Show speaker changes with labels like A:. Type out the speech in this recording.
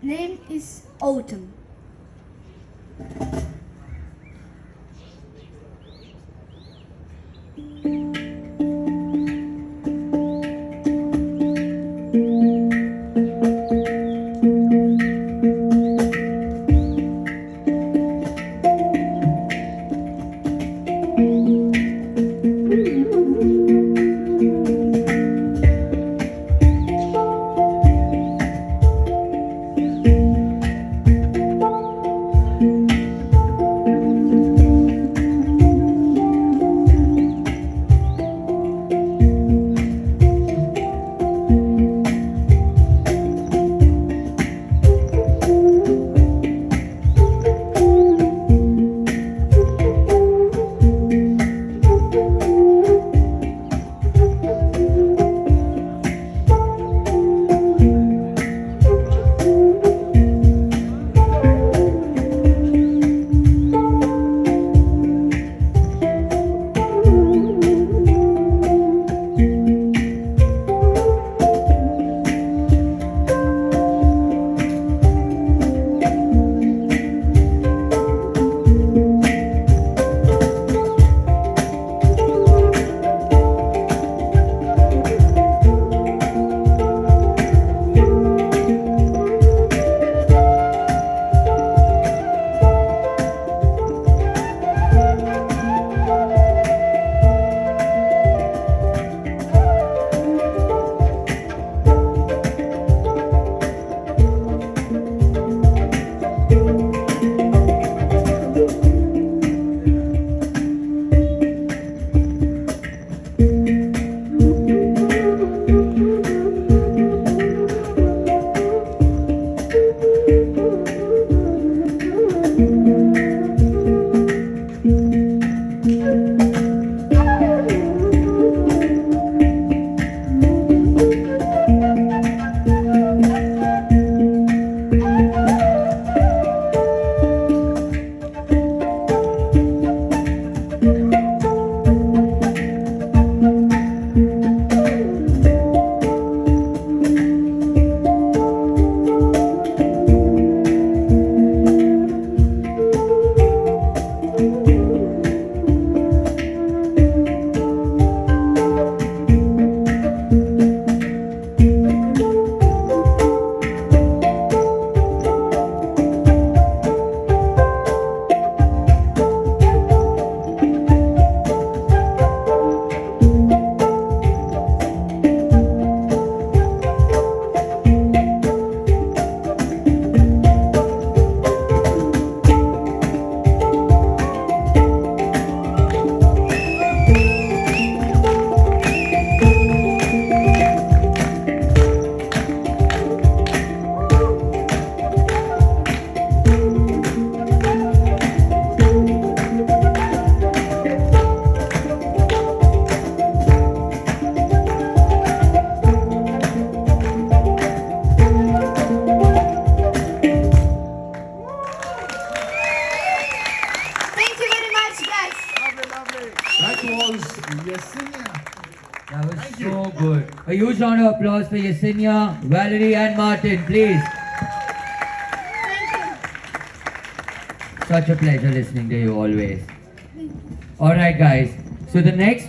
A: Name is Autumn.
B: Yesenia.
C: That was
B: Thank
C: so
B: you.
C: good. A huge round of applause for Yesenia, Valerie, and Martin, please. Such a pleasure listening to you always. Alright, guys. So the next